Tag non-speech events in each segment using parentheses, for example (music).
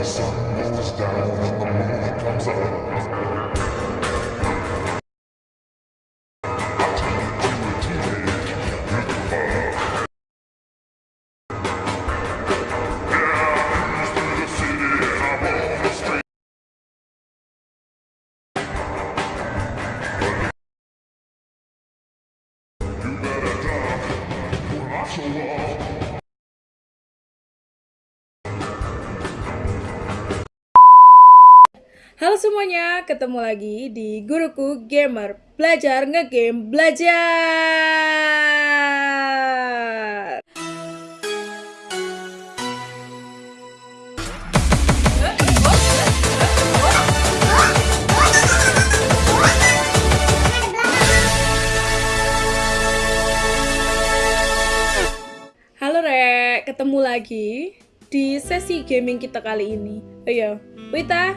the sun goes down and the moon comes up. Semuanya, ketemu lagi di Guruku Gamer Belajar ngegame belajar. Halo Rek, ketemu lagi di sesi gaming kita kali ini. Ayo, Wita,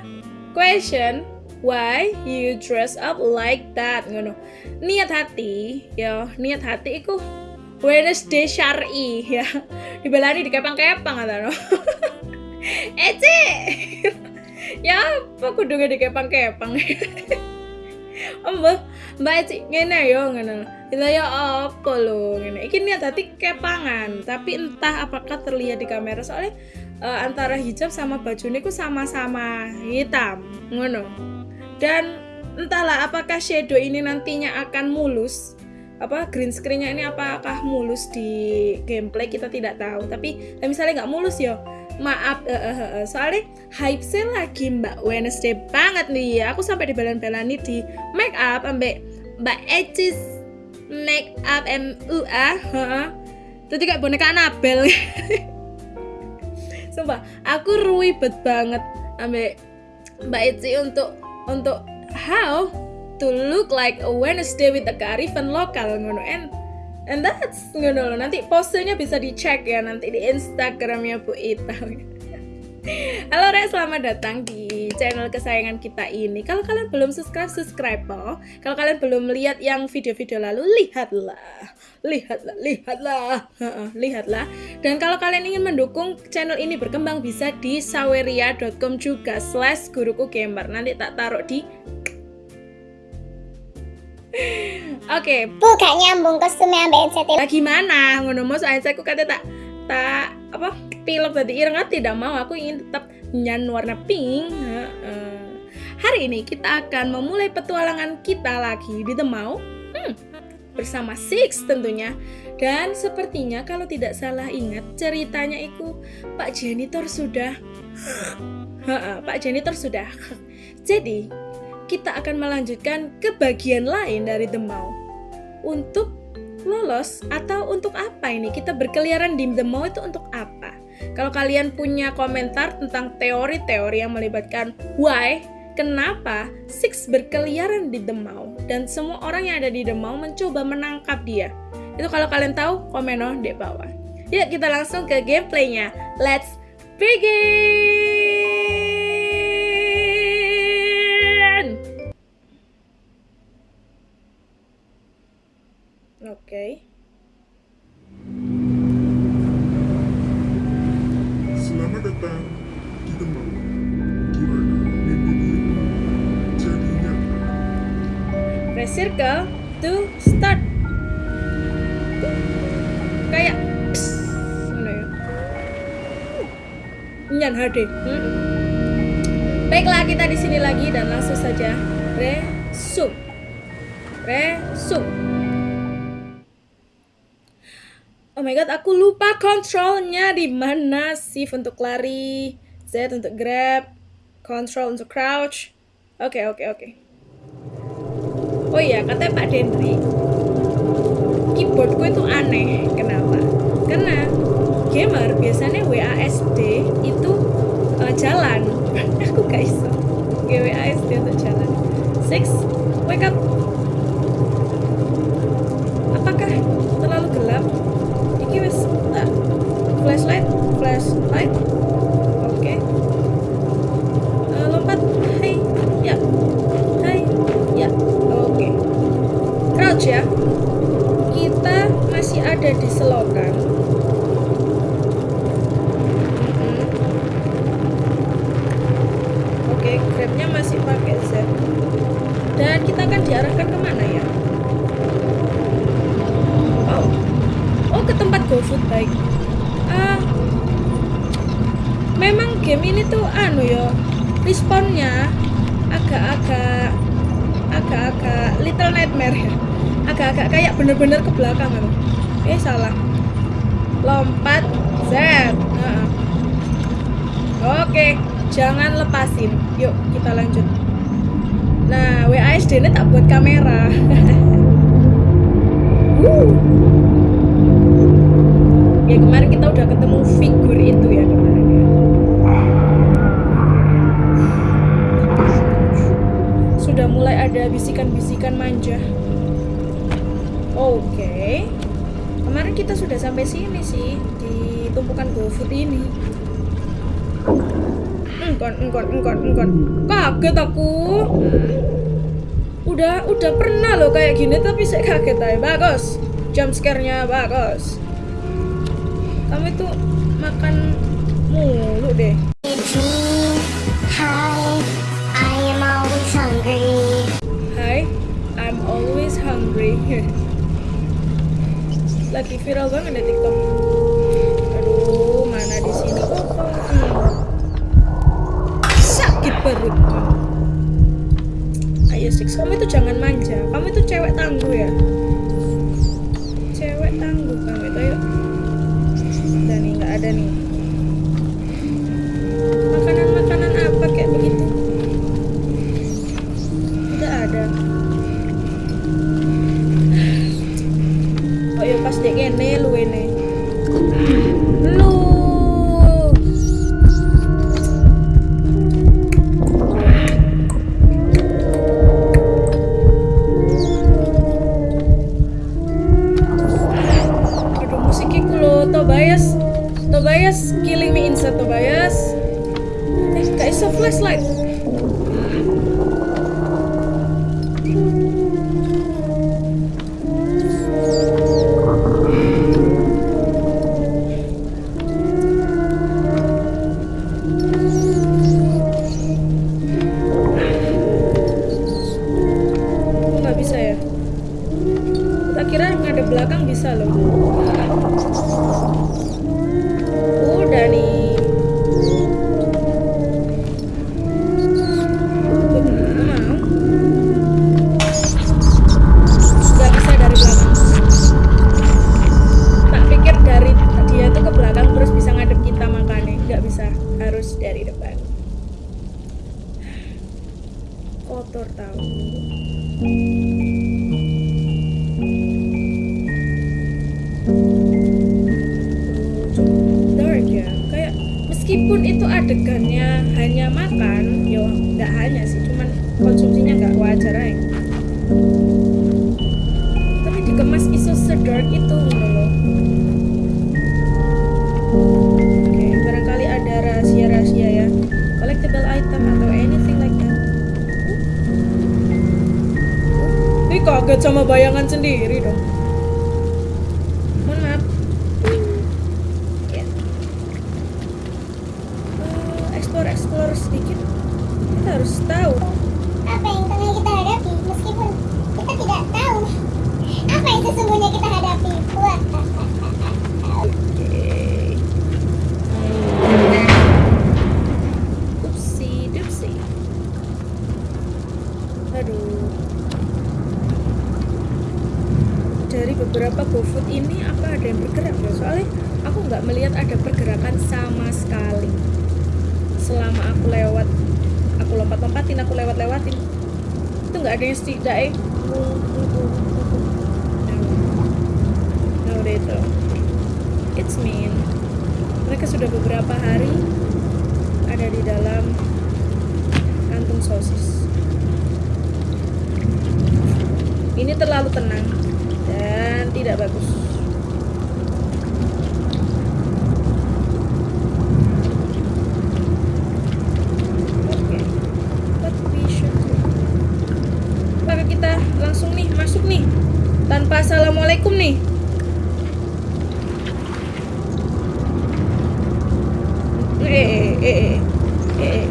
question Why you dress up like that? Ngono. Niat hati, ya, niat hati iku Wednesday syar'i ya. Dibelani di kepang-kepang atau (laughs) no. Ece. (laughs) ya apa kudu di kepang-kepang. (laughs) Mbak, Mbak Eci ngene yo ngono. Kita ya apa lo ngene. Iki niat hati kepangan, tapi entah apakah terlihat di kamera soalnya eh, antara hijab sama baju ini ku sama-sama hitam ngono. Dan entahlah apakah shadow ini nantinya akan mulus? Apa green screennya ini apakah mulus di gameplay? Kita tidak tahu. Tapi eh, misalnya nggak mulus ya maaf eh, eh, eh, eh. soalnya hype sale lagi mbak. Wednesday banget nih. Ya aku sampai dibelan-belani di make up ambek mbak Ecis make up MUA heeh. Tadi kayak boneka Anabel (laughs) Sumpah, aku ruwibet banget ambek Mbak Eci untuk untuk how to look like a Wednesday with the kearifan lokal ngono. And and that's ngono nanti posenya bisa dicek ya nanti di Instagramnya Bu Ita Halo Re, selamat datang di channel kesayangan kita ini. Kalau kalian belum subscribe, subscribe oh. Kalau kalian belum lihat yang video-video lalu, lihatlah, lihatlah, lihatlah, lihatlah. Dan kalau kalian ingin mendukung channel ini berkembang, bisa di saweria.com juga slash guruku gamer. Nanti tak taruh di Oke, Bukan nyambung kostumnya ambek NCT lah gimana ngono mau soalnya aku kata tak tak apa pilok tadi. Ireng ah, tidak mau. Aku ingin tetap nyan warna pink. Hari ini kita akan memulai petualangan kita lagi di The Mall hmm, bersama Six tentunya. Dan sepertinya kalau tidak salah ingat ceritanya itu Pak janitor sudah (sniffs) Pak janitor sudah (sniffs) jadi kita akan melanjutkan ke bagian lain dari The Mall untuk lolos? Atau untuk apa ini? Kita berkeliaran di The Mall itu untuk apa? Kalau kalian punya komentar tentang teori-teori yang melibatkan why kenapa Six berkeliaran di The Mall dan semua orang yang ada di The Mall mencoba menangkap dia? Itu kalau kalian tahu komen oh di bawah. Yuk kita langsung ke gameplaynya. Let's begin di mana. Shift untuk lari, Z untuk grab, control untuk crouch. Oke, oke, oke. Oh iya, katanya Pak Dendri, keyboardku itu aneh. Kenapa? Karena gamer biasanya WASD itu eh, jalan. (laughs) Aku gak iso. WASD untuk jalan. Six, wake up. Apakah terlalu gelap? Iki wis tak flashlight, flashlight. Oke. Eh, lompat. Hai. Ya. Hai. Ya. Oke. Crouch ya. Kita masih ada di selokan. Anu ya, respawnnya agak-agak agak-agak Little Nightmare ya. Agak-agak kayak bener-bener ke belakang kan. Eh salah. Lompat Z. Heeh. Oke, jangan lepasin. Yuk, kita lanjut. Nah, WASD ini tak buat kamera. (laughs) Ya kemarin kita udah ketemu figur itu ya Sudah mulai ada bisikan-bisikan manja. Oke. Kemarin kita sudah sampai sini sih di tumpukan GoFood ini. Engkon, engkon, engkon, engkon. Kaget aku. Udah, udah pernah loh kayak gini tapi saya kaget aja. Bagus. Jump scare-nya bagus. Kamu itu makan mulu deh. Lagi viral banget di TikTok. Aduh, mana di sini kok? Sakit perut. Ayo Six, kamu itu jangan manja. Kamu itu cewek tangguh ya. Konsumsinya nggak wajar aja tapi dikemas iso sedark itu loh oke barangkali ada rahasia-rahasia ya. Collectible item atau anything like that. Ih kaget sama bayangan sendiri dong. Maaf. Ya. Eh, explore explore sedikit. Kita harus tahu Apa yang tengah kita hadapi meskipun kita tidak tahu apa yang sesungguhnya kita hadapi. Wah. beberapa GoFood ini apa ada yang bergerak ya soalnya aku nggak melihat ada pergerakan sama sekali selama aku lewat aku lompat-lompatin aku lewat-lewatin itu nggak ada yang setidaknya no udah itu it's mean mereka sudah beberapa hari ada di dalam kantung sosis. Ini terlalu tenang dan tidak bagus Oke. What we should do? Maka kita langsung nih masuk nih tanpa assalamualaikum nih. Eh, eh, eh, eh, eh.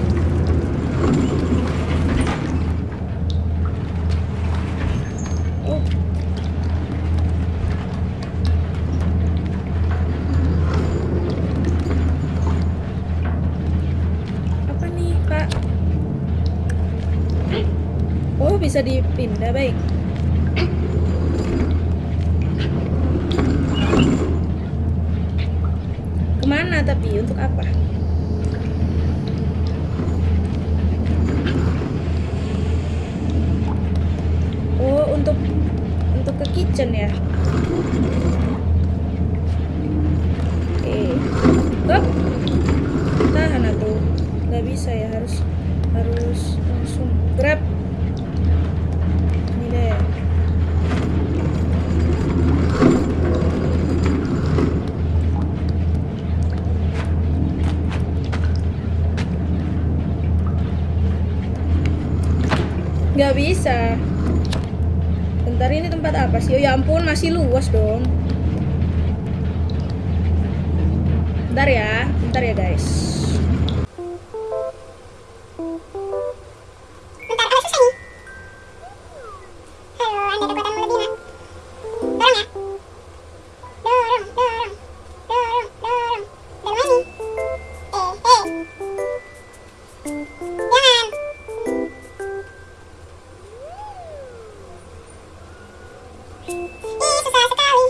bisa dipindah, baik. Ke mana tapi? Untuk apa? Oh, untuk untuk ke kitchen ya. Oke. Hop. Tahan atuh. Nggak bisa ya, harus harus langsung grab. Ini deh. Nggak bisa. Bentar ini tempat apa sih? Oh ya ampun masih luas dong. Isa sekali.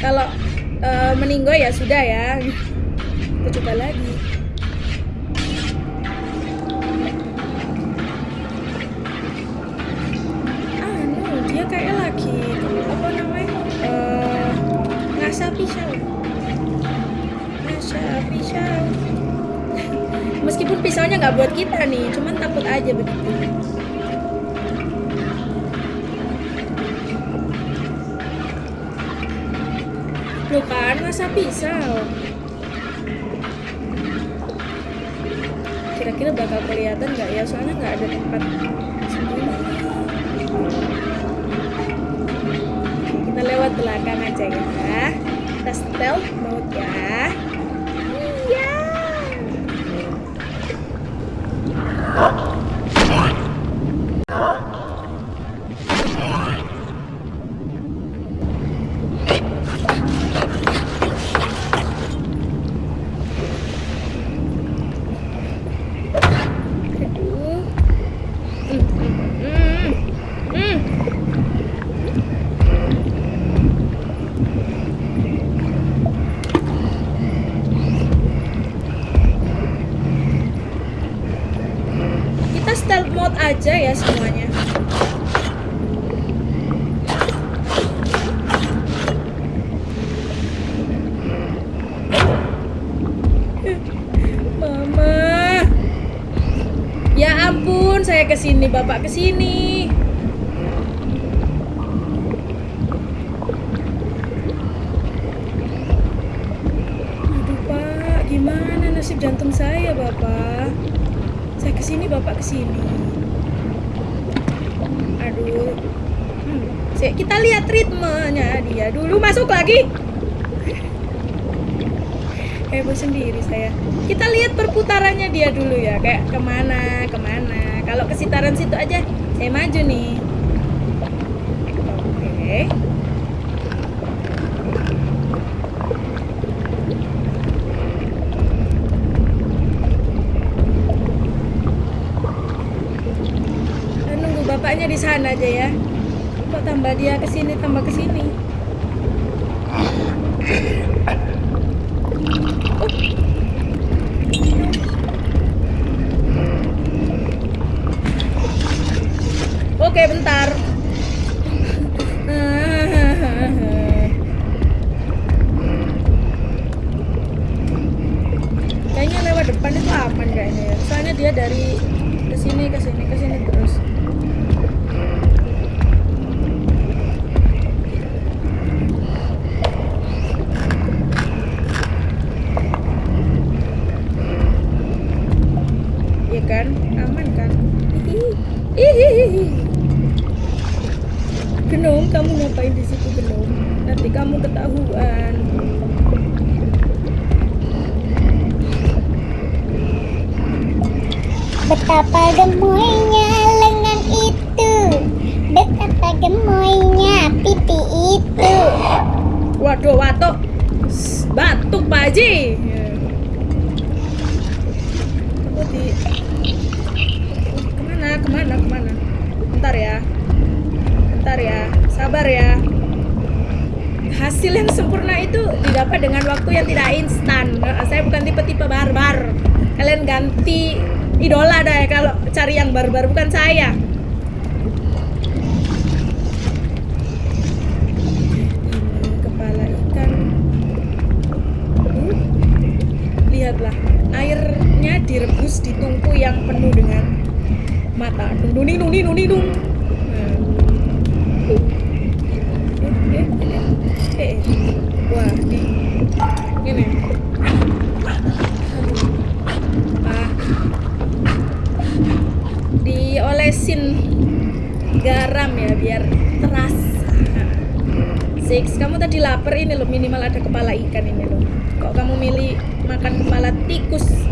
Kalau eh, meninggal ya sudah ya. Kita coba lagi. Anu, dia kayak lagi apa namanya? Eh, ngasah pisau. Ngasah pisau. (laughs) Meskipun pisaunya nggak buat kita nih, cuman takut aja begitu. Loh kan, masa pisau? Kira-kira bakal kelihatan nggak ya? Soalnya nggak ada tempat Kita lewat belakang aja ya. Kita stealth mode ya. Iya. Aduh. Hmm, hmm, hmm. Kita stealth mode aja ya semuanya. Mama. Ya ampun, ke sini, bapak ke sini. Aduh pak, gimana nasib jantung saya bapak? Saya ke sini, bapak ke sini. Aduh. Hmm, kita lihat ritmenya dia dulu masuk lagi. heboh sendiri saya kita lihat perputarannya dia dulu ya kayak ke mana ke mana kalau ke sitaran situ aja saya maju nih. Oke. Nunggu bapaknya di sana aja ya. Kok tambah dia ke sini tambah ke sini Oke, bentar. Kayaknya lewat depan itu aman kayaknya ya. Soalnya dia dari ke sini ke sini ke sini terus. Iya kan? Aman kan? Hihi. Hihihi. Genom, kamu ngapain di situ Genom? Nanti kamu ketahuan. Betapa gemoynya lengan itu Betapa gemoynya pipi itu Waduh, watuk. S- Batuk, Pak Haji. Ke mana, ke mana, ke mana? Bentar ya. Bentar ya. Sabar ya. Hasil yang sempurna itu didapat dengan waktu yang tidak instan. Saya bukan tipe-tipe barbar. Kalian ganti idola dah ya kalau cari yang barbar bukan saya. Kepala ikan. Hmm. Lihatlah, airnya direbus di tungku yang penuh dengan mata. Dung dung dung dung. Nah. Eh, eh, eh, eh, eh. Wah, di ini. Ah. Diolesin garam ya biar terasa. Six, kamu tadi lapar ini loh minimal ada kepala ikan ini loh. Kok kamu milih makan kepala tikus?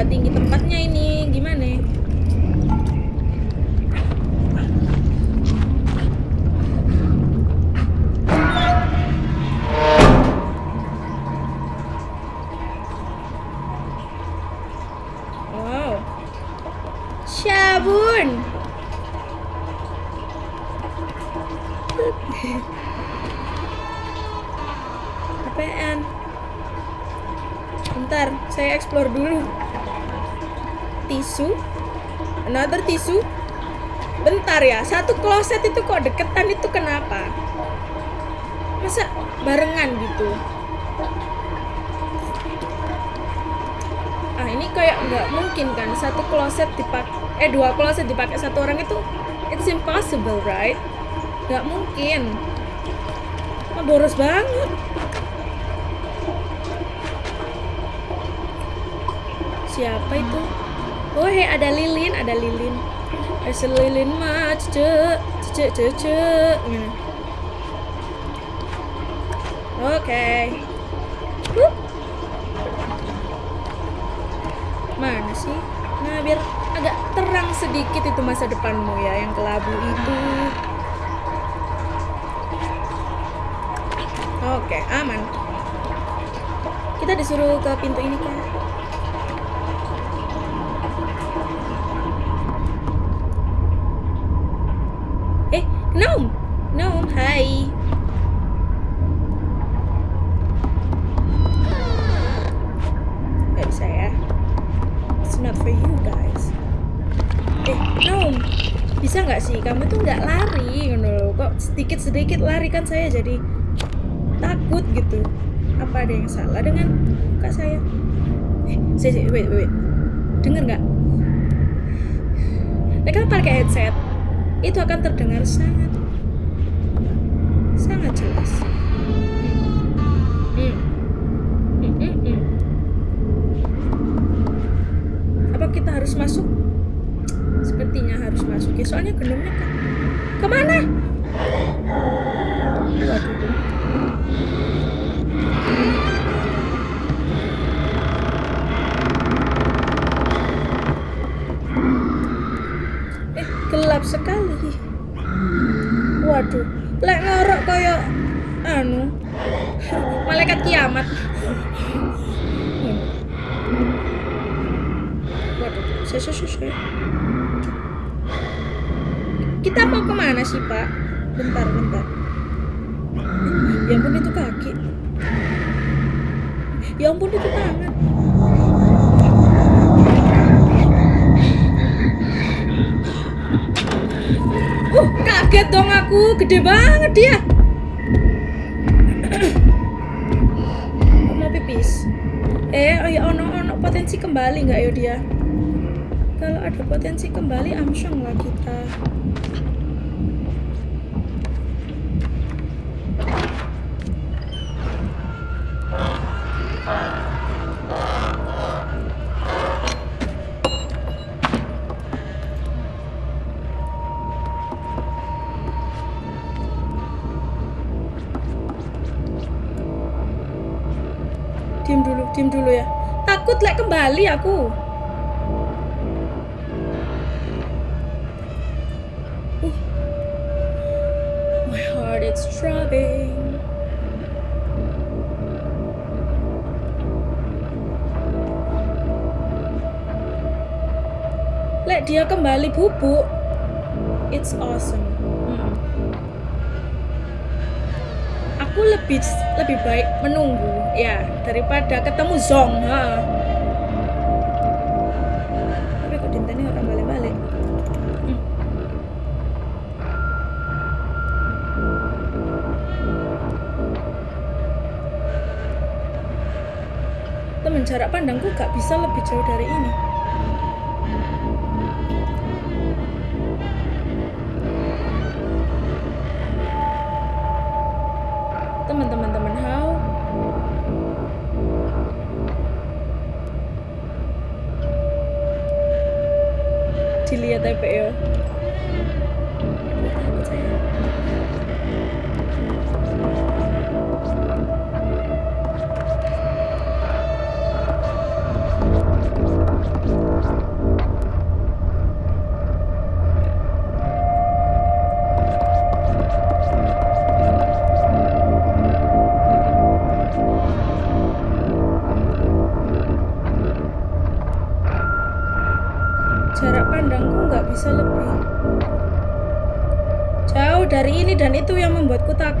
matingit satu kloset itu kok deketan itu kenapa? Masa barengan gitu? Ah ini kayak nggak mungkin kan satu kloset dipakai eh dua kloset dipakai satu orang itu it's impossible right? Nggak mungkin. Ah, boros banget. Siapa itu? Oh hei ada lilin, ada lilin. Ada lilin mah, cece, cece, cece. Gini. Oke. Wup. Mana sih? Nah, biar agak terang sedikit itu masa depanmu ya, yang kelabu itu. Oke, aman. Kita disuruh ke pintu ini kan? Eh! Gnome, hai! Gak bisa ya. It's not for you guys. Eh! Bisa nggak sih? Kamu tuh nggak lari, loh. Kok sedikit-sedikit lari kan saya jadi takut gitu. Apa ada yang salah dengan muka saya? Eh, saya, wait, wait. Dengar nggak? Mereka pakai headset, itu akan terdengar sangat kaget dong aku, gede banget dia. Mau pipis. Eh, oh ya ono ono potensi kembali nggak ya dia? Kalau ada potensi kembali, amsyong lah kita. Dulu, ya. Takut lek kembali aku. Uh. My heart is throbbing. Lek dia kembali bubuk, it's awesome. Mm. Aku lebih lebih baik menunggu ya daripada ketemu Zong. Ha. Tapi kok dinteni orang balik-balik. Hmm. Jarak pandangku gak bisa lebih jauh dari ini. Dilihat ya, Pak, itu yang membuatku takut.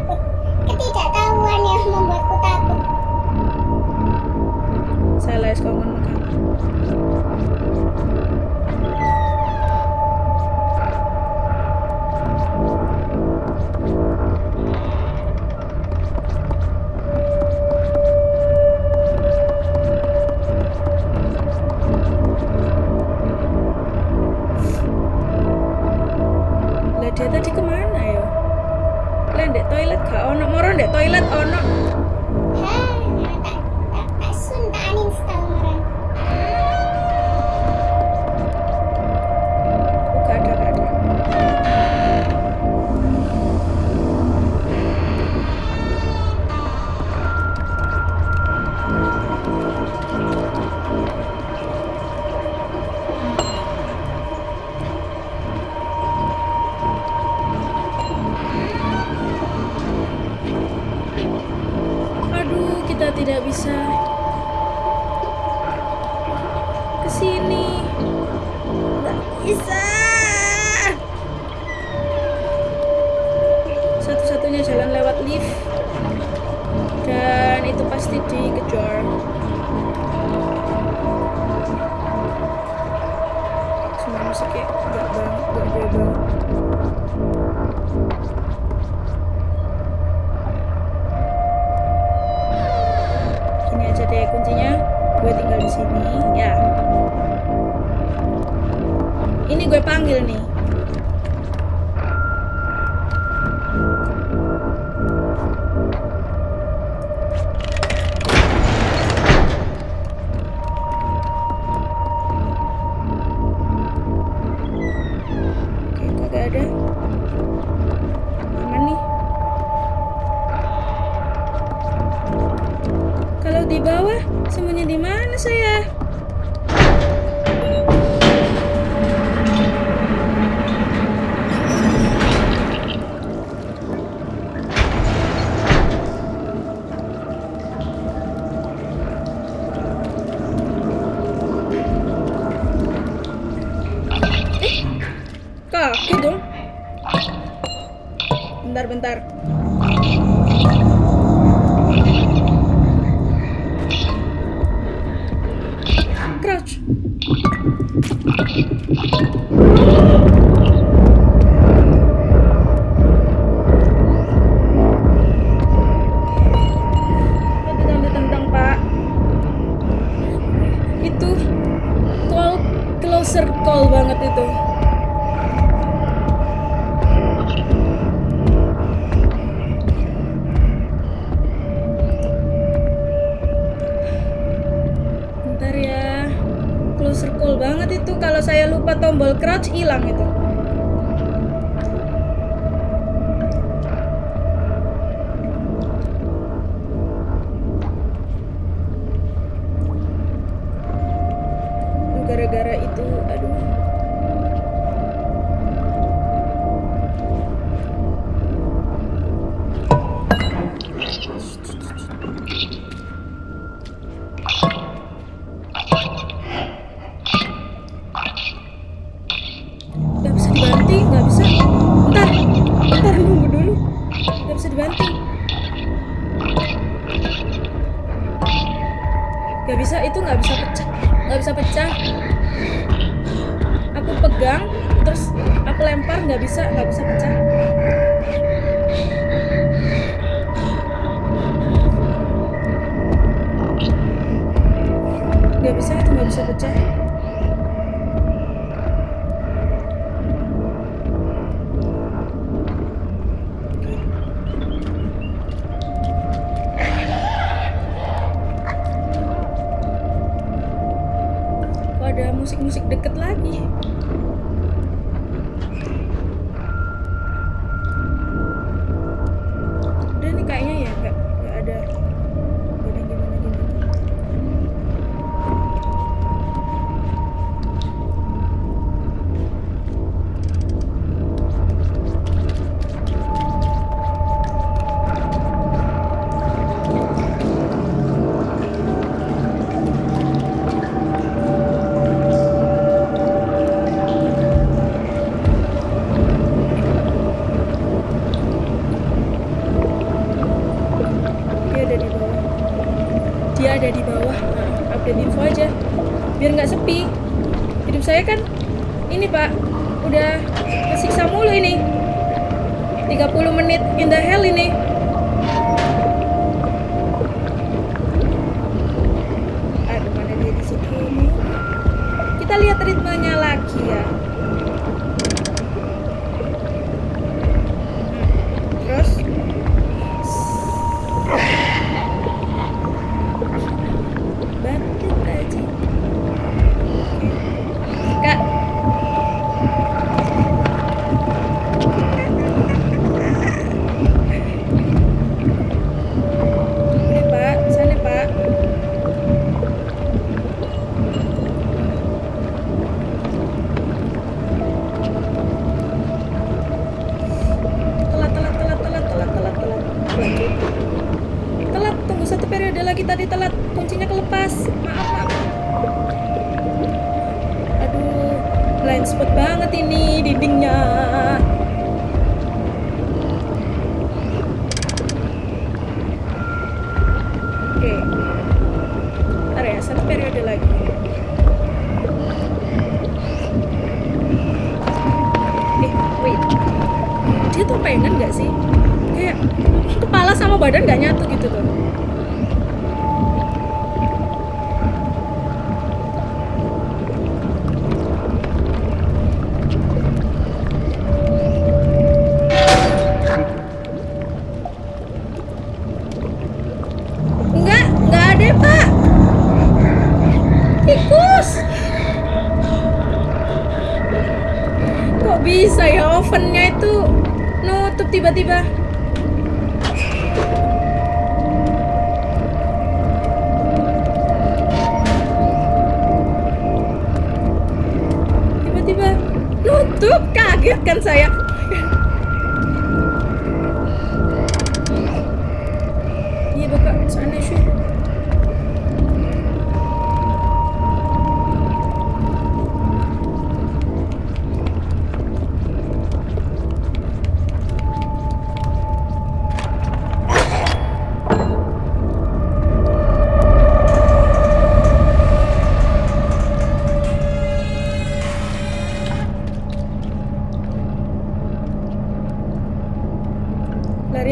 Tidak bisa ke sini. Nggak bisa. Satu-satunya jalan lewat lift. Dan itu pasti dikejar. Semua musiknya enggak banget, enggak gue gue panggil nih. musik-musik deket lagi. Tadi telat, kuncinya kelepas. Maaf, maaf. Aduh, blind spot banget ini dindingnya.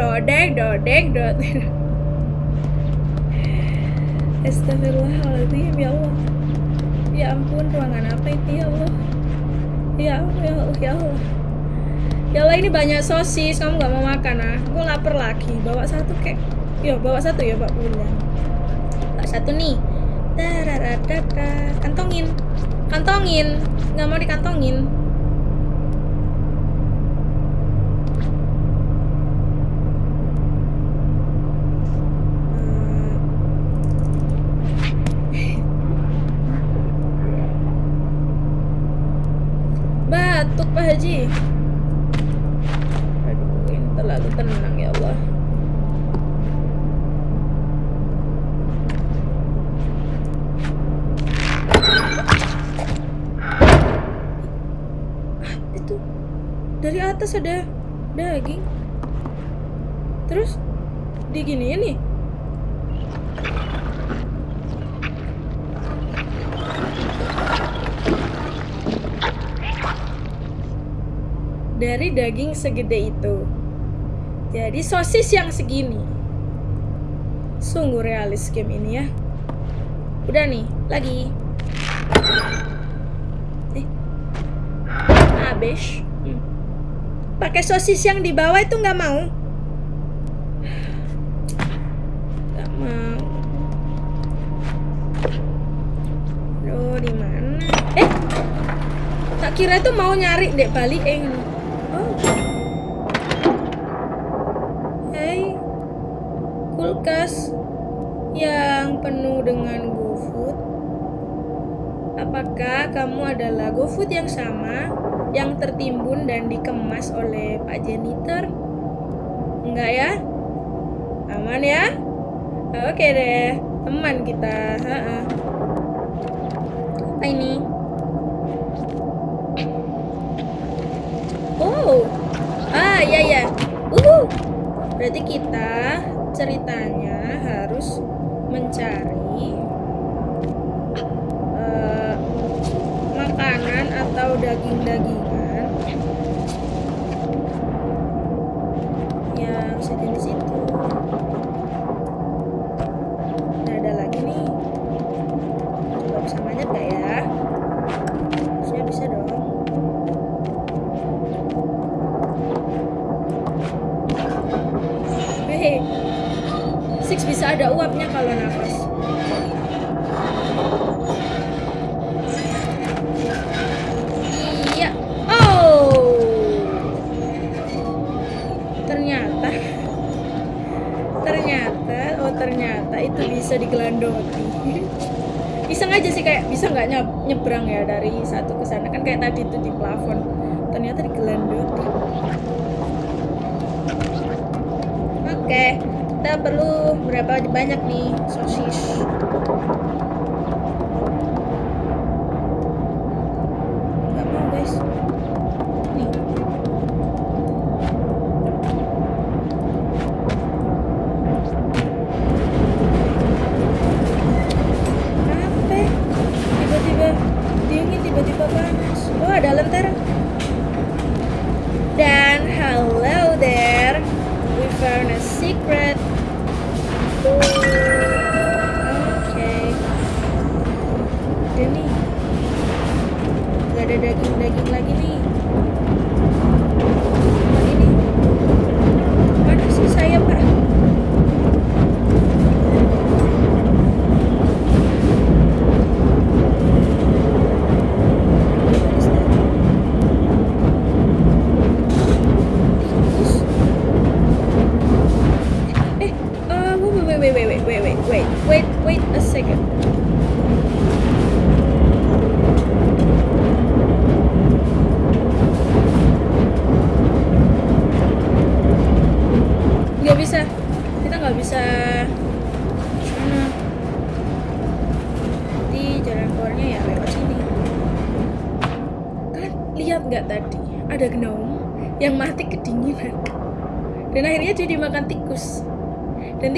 dodek dodek dodek, Astagfirullahaladzim ya Allah. Ya ampun ruangan apa itu ya Allah? Ya Allah ya Allah ya Allah, ya Allah ini banyak sosis kamu gak mau makan ah? Gue lapar lagi bawa satu kek. Ya bawa satu ya Pak Bunda bawa satu nih. Daradadada. kantongin. Kantongin nggak mau dikantongin. Haji. aduh ini terlalu tenang ya Allah. Itu dari atas ada daging. Terus diginiin nih. Dari daging segede itu. Jadi sosis yang segini. Sungguh realis game ini ya. Udah nih lagi. Eh habis. Hmm. pakai sosis yang di bawah itu nggak mau. Nggak mau. Aduh, di mana? Eh tak kira itu mau nyari dek balik eh oh hey kulkas yang penuh dengan GoFood kamu adalah GoFood yang sama yang tertimbun dan dikemas oleh Pak Janitor. Enggak ya? Aman ya? Oke deh teman kita. Ha-ha. apa ini? Oh, ah ya ya, uhu. Berarti kita ceritanya harus mencari eh, makanan atau daging-dagingan banyak nih sosis?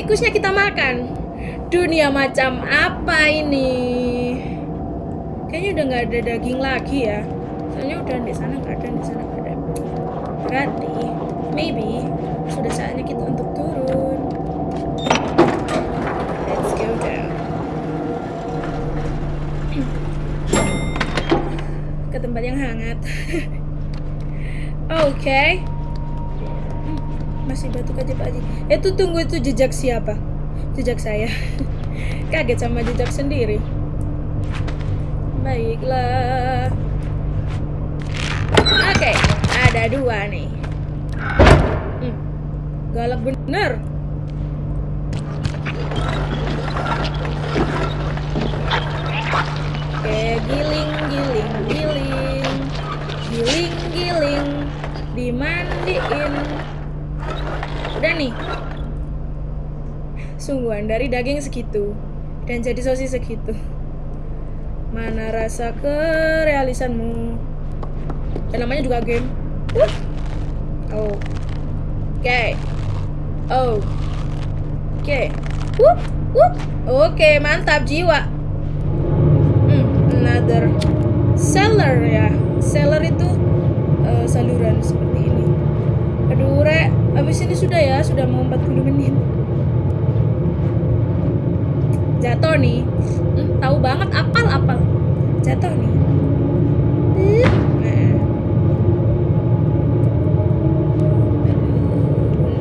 Tikusnya kita makan. Dunia macam apa ini? Kayaknya udah nggak ada daging lagi ya. Soalnya udah di sana nggak ada di sana nggak ada. Berarti maybe sudah saatnya kita untuk turun. Let's go down. (clears throat) Ke tempat yang hangat. (laughs) Oke masih batuk aja Pak Haji. Itu tunggu itu jejak siapa? Jejak saya. (laughs) Kaget sama jejak sendiri. Baiklah. Oke, ada dua nih. Hmm, galak bener. Udah nih. Sungguhan dari daging segitu dan jadi sosis segitu. Mana rasa kerealisanmu? Dan namanya juga game. Oh. Oke. Oh. Oke. Wup. Oke, mantap jiwa. Hmm, another seller ya. Seller itu eh, saluran seperti ini. Aduh, Rek, habis ini sudah ya, sudah mau 40 menit. Jatuh nih. Hmm, tahu banget apal-apal. Jatuh nih.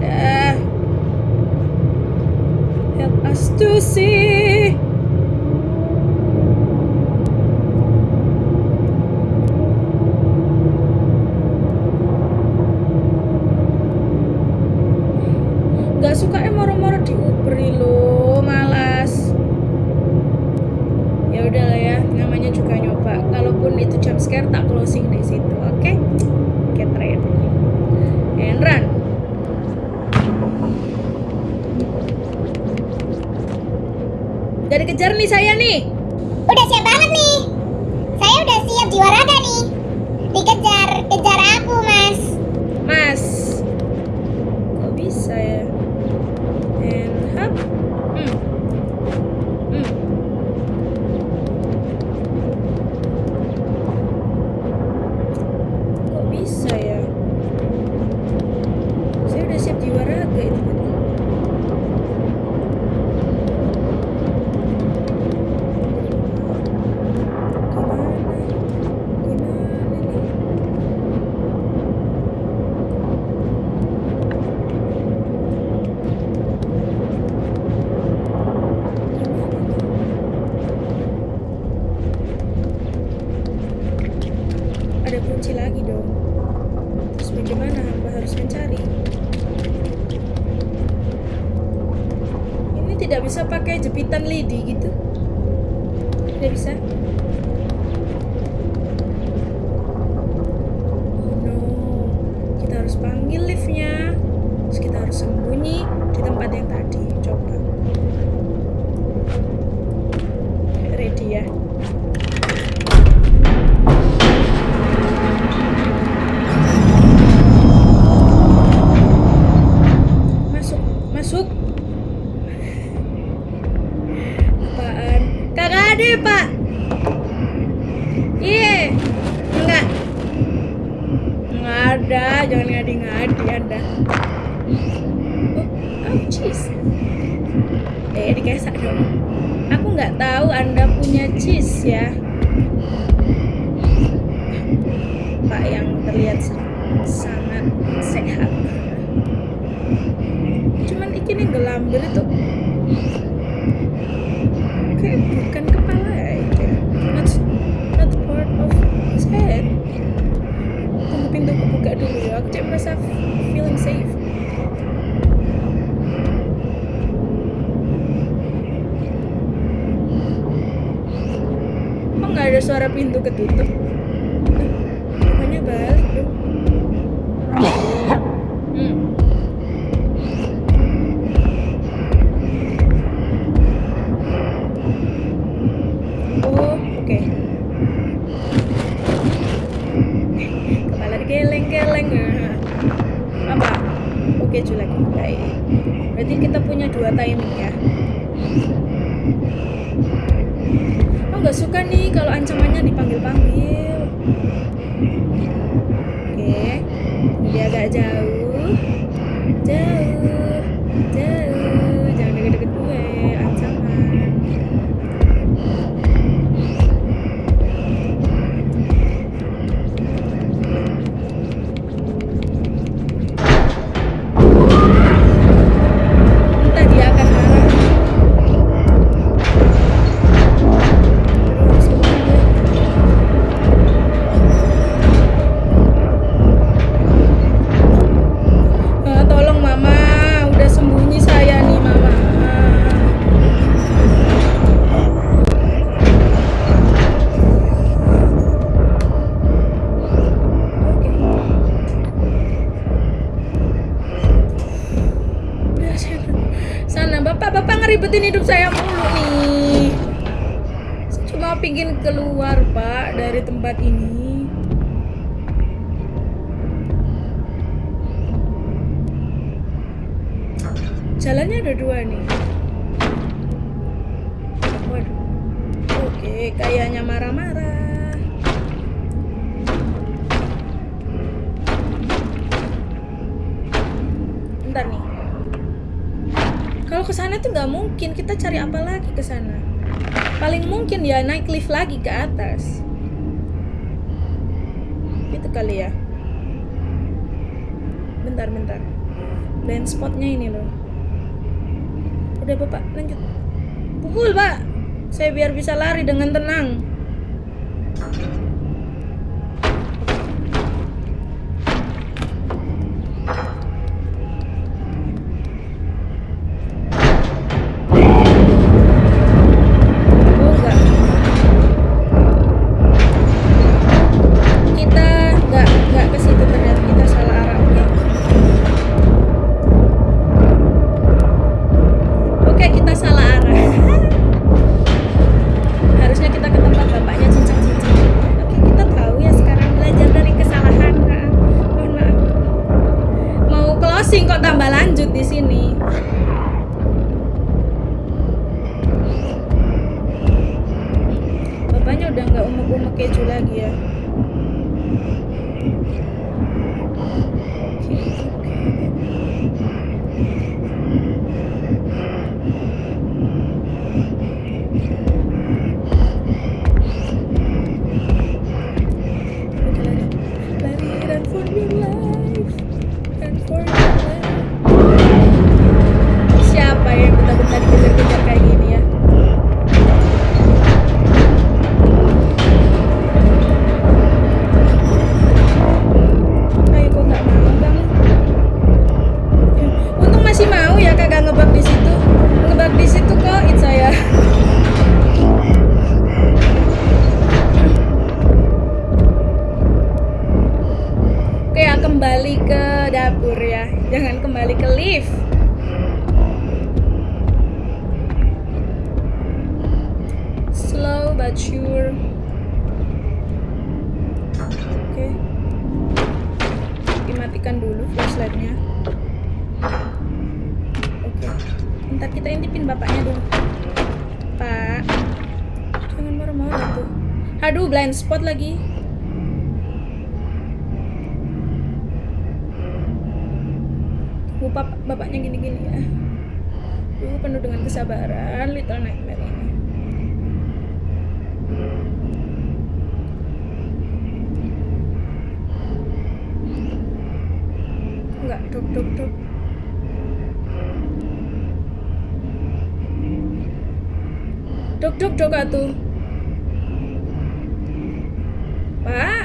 Nah. Help us to see. Gak suka eh moro-moro diuberi lo, malas. Ya udahlah ya, namanya juga nyoba. Kalaupun itu jump scare tak closing di situ, oke? Get ready. And run. Gak dikejar nih saya nih. Udah siap banget nih. Saya udah siap jiwa raga nih. Dikejar, kejar aku, Mas. Mas. Kok bisa ya? And hop. Hmm. Hmm. Kok bisa ya? Saya udah siap jiwa raga itu tadi. Gimana? Gimana nih? Ada kunci lagi dong. Terus bagaimana hamba harus mencari? Ini tidak bisa jepitan lidi Cuman ini gelambir itu kayak bukan kepala ya. Not, not part of his head. Tunggu pintu kebuka dulu ya. Aku cek merasa feeling safe. Kok nggak ada suara pintu ketutup? ribetin hidup saya mulu nih. Cuma pingin keluar pak dari tempat ini. Jalannya ada dua nih. Oke kayaknya marah-marah. Bentar nih. Kalau ke sana tuh nggak mungkin. Kita cari apa lagi ke sana? Paling mungkin ya naik lift lagi ke atas. Itu kali ya. Bentar, bentar. Blind spotnya ini loh. Udah bapak lanjut. Pukul pak. Saya biar bisa lari dengan tenang. Udah nggak umek-umek keju spot lagi. Lupa bapaknya gini-gini ya. Duh, penuh dengan kesabaran Little Nightmare ini. Enggak, dok, dok, dok. Dok, dok, dok, atuh. Pak.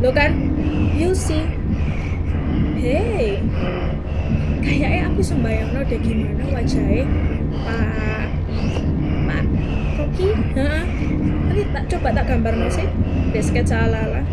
Lo kan? You see. Hey. Kayaknya aku sembayang deh gimana wajahnya Pak Pak Koki Heeh. Nanti tak coba tak gambar sih Di sketsa mangkat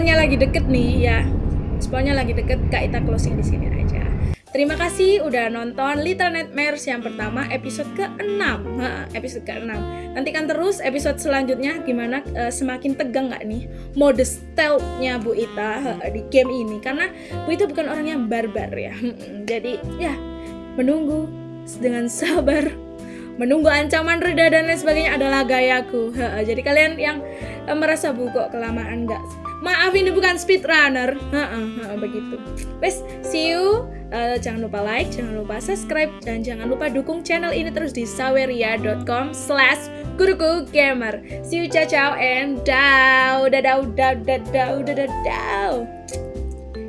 spawnnya lagi deket nih ya spawnnya lagi deket kak Ita closing di sini aja. Terima kasih udah nonton Little Nightmares yang pertama episode ke-6 Ha, Episode ke-6 Nantikan terus episode selanjutnya gimana eh, semakin tegang nggak nih Mode stealth-nya Bu Ita di game ini. Karena Bu Ita bukan orang yang barbar ya. Jadi ya menunggu dengan (laughs) sabar. Menunggu ancaman reda dan lain sebagainya adalah gayaku. Jadi kalian yang eh, merasa bu kelamaan nggak? Maaf ini bukan speedrunner. Begitu. Wes, see you. Eh, jangan lupa like, jangan lupa subscribe, dan jangan lupa dukung channel ini terus di saweria.com slash guruku gamer. See you, ciao, ciao, and dow, dadah, dadah, dadah, dadah, dadah.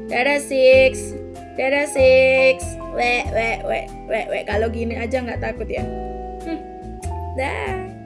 Dadah six, dadah six. Wek, wek, wek, wek, wek. Kalau gini aja nggak takut ya. Hmm. Dah.